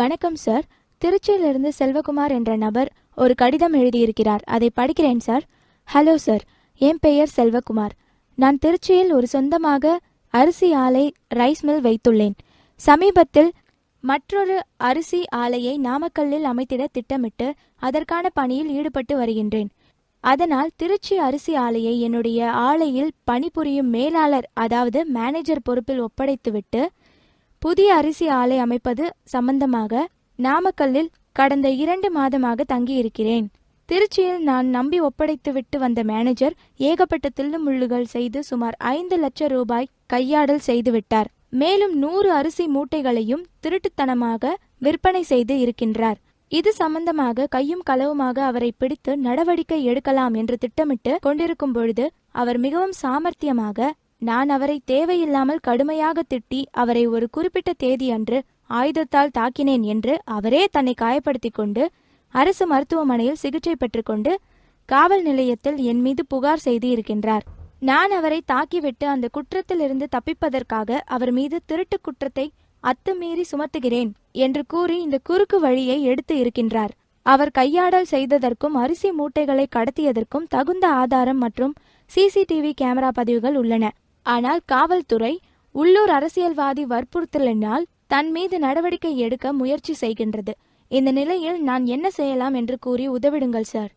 வணக்கம் சார். திருச்சியிலிருந்து செல்வகுமார் என்ற நபர் ஒரு கடிதம் எழுதியிருக்கிறார். அதை படிக்கிறேன் சார். Hello sir. என் பெயர் செல்வகுமார். நான் திருச்சியில் ஒரு சொந்தமாக அரிசி ஆலை ரைஸ் மில் வைத்துள்ளேன். சமீபத்தில் மற்றொரு அரிசி ஆலையை நாமக்கல்லில் அமைத்திட திட்டமிட்டு அதற்கான பணியில் ஈடுபட்டு வருகின்றேன். அதனால் திருச்சி அரிசி ஆலையை என்னுடைய ஆலையில் பணிபுரியும் மேலாளர் அதாவது மேனேஜர் பொறுப்பில் ஒப்படைத்துவிட்டு புதிய அரிசி ஆலை அமைப்பது சம்பந்தமாக நாமக்கல்லில் கடந்த இரண்டு மாதமாக தங்கியிருக்கிறேன். திருச்சியில் நான் நம்பி ஒப்படைத்துவிட்டு வந்த மேனேஜர் ஏகப்பட்ட தில்லுமுள்ளுகள் செய்து சுமார் ஐந்து லட்சம் ரூபாய் கையாடல் செய்துவிட்டார் மேலும் நூறு அரிசி மூட்டைகளையும் திருட்டுத்தனமாக விற்பனை செய்து இருக்கின்றார். இது சம்பந்தமாக கையும் களவுமாக அவரை பிடித்து நடவடிக்கை எடுக்கலாம் என்று திட்டமிட்டு கொண்டிருக்கும் பொழுது அவர் மிகவும் சாமர்த்தியமாக நான் அவரை தேவையில்லாமல் கடுமையாக திட்டி அவரை ஒரு குறிப்பிட்ட தேதி அன்று ஆயுதத்தால் தாக்கினேன் என்று அவரே தன்னை காயப்படுத்திக் கொண்டு அரசு மருத்துவமனையில் சிகிச்சை பெற்றுக்கொண்டு காவல் நிலையத்தில் என் மீது புகார் செய்து இருக்கின்றார் நான் அவரை தாக்கிவிட்டு அந்த குற்றத்திலிருந்து தப்பிப்பதற்காக அவர் மீது திருட்டு குற்றத்தை அத்துமீறி சுமத்துகிறேன் என்று கூறி இந்த குறுக்கு வழியை எடுத்து இருக்கின்றார். அவர் கையாடல் செய்ததற்கும் அரிசி மூட்டைகளை கடத்தியதற்கும் தகுந்த ஆதாரம் மற்றும் சிசிடிவி கேமரா பதிவுகள் உள்ளன. ஆனால் காவல்துறை உள்ளூர் அரசியல்வாதி வற்புறுத்தலினால் தன் மீது நடவடிக்கை எடுக்க முயற்சி செய்கின்றது. இந்த நிலையில் நான் என்ன செய்யலாம் என்று கூறி உதவிடுங்கள் சார்.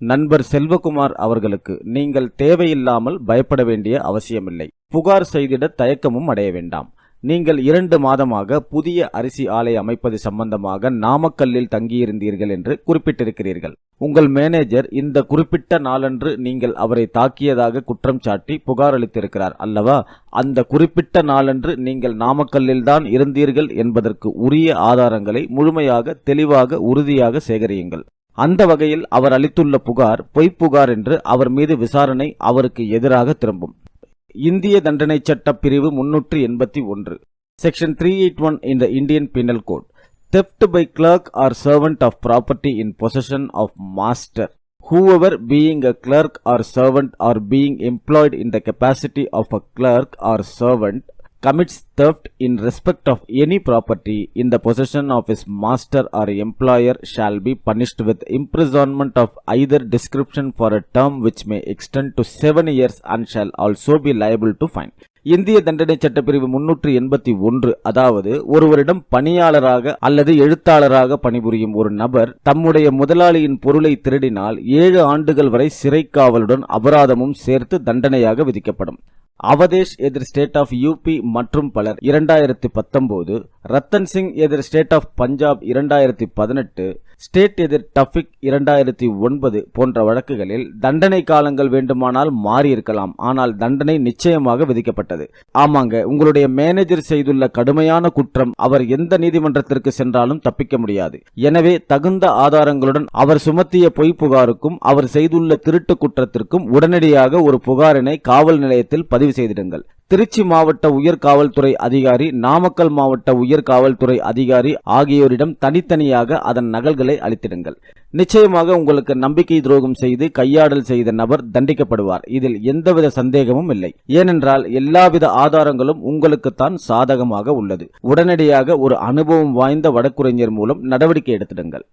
நண்பர் செல்வகுமார் அவர்களுக்கு நீங்கள் தேவையில்லாமல் பயப்பட வேண்டிய அவசியமில்லை. புகார் செய்திட தயக்கமும் அடைய வேண்டாம். நீங்கள் இரண்டு மாதமாக புதிய அரிசி ஆலை அமைப்பது சம்பந்தமாக நாமக்கல்லில் தங்கியிருந்தீர்கள் என்று குறிப்பிட்டிருக்கிறீர்கள். உங்கள் மேனேஜர் இந்த குறிப்பிட்ட நாளன்று நீங்கள் அவரை தாக்கியதாக குற்றம் சாட்டி புகார் அளித்திருக்கிறார் அல்லவா? அந்த குறிப்பிட்ட நாளன்று நீங்கள் நாமக்கல்லில் தான் இருந்தீர்கள் என்பதற்கு உரிய ஆதாரங்களை முழுமையாக தெளிவாக உறுதியாக சேகரியுங்கள். அந்த வகையில் அவர் அளித்துள்ள புகார் பொய்ப்புகார் என்று அவர் மீது விசாரணை அவருக்கு எதிராக திரும்பும். இந்திய தண்டனை சட்ட பிரிவு முன்னூற்று எண்பத்தி ஒன்று section three eight one in the Indian penal code theft by clerk or servant of property in possession of master whoever being a clerk or servant or being employed in the capacity of a clerk or servant commits theft in respect of any property in the possession of his master or employer shall be punished with imprisonment of either description for a term which may extend to seven years and shall also be liable to fine இந்திய தண்டனை சட்டப்பிரிவு முன்னூற்று எண்பத்தி ஒன்று அதாவது ஒருவரிடம் பணியாளராக அல்லது எழுத்தாளராக பணிபுரியும் ஒரு நபர் தம்முடைய முதலாளியின் பொருளை திருடினால் ஏழு ஆண்டுகள் வரை சிறை காவலுடன் அபராதமும் சேர்த்து தண்டனையாக விதிக்கப்படும் அவதேஷ் எதிர் ஸ்டேட் ஆஃப் யூபி மற்றும் பலர் இரண்டாயிரத்தி பத்தொன்பது ரத்தன் சிங் எதிர் ஸ்டேட் ஆஃப் பஞ்சாப் இரண்டாயிரத்தி பதினெட்டு ஸ்டேட் எதிர் டஃபிக் இரண்டாயிரத்தி ஒன்பது போன்ற வழக்குகளில் தண்டனை காலங்கள் வேண்டுமானால் மாறியிருக்கலாம். ஆனால் தண்டனை நிச்சயமாக விதிக்கப்பட்டது. ஆமாங்க உங்களுடைய மேனேஜர் செய்துள்ள கடுமையான குற்றம் அவர் எந்த நீதிமன்றத்திற்கு சென்றாலும் தப்பிக்க முடியாது. எனவே தகுந்த ஆதாரங்களுடன் அவர் சுமத்திய பொய் புகாருக்கும் அவர் செய்துள்ள திருட்டு குற்றத்திற்கும் உடனடியாக ஒரு புகாரினை காவல் நிலையத்தில் பதிவு செய்திடுங்கள். திருச்சி மாவட்ட உயர் காவல்துறை அதிகாரி நாமக்கல் மாவட்ட உயர் காவல்துறை அதிகாரி ஆகியோரிடம் தனித்தனியாக அதன் நகல்களை அளித்திடுங்கள். நிச்சயமாக உங்களுக்கு நம்பிக்கை துரோகம் செய்து கையாடல் செய்த நபர் தண்டிக்கப்படுவார். இதில் எந்தவித சந்தேகமும் இல்லை. ஏனென்றால் எல்லாவித ஆதாரங்களும் உங்களுக்குத்தான் சாதகமாக உள்ளது. உடனடியாக ஒரு அனுபவம் வாய்ந்த வழக்குரைஞர் மூலம் நடவடிக்கை எடுத்திடுங்கள்.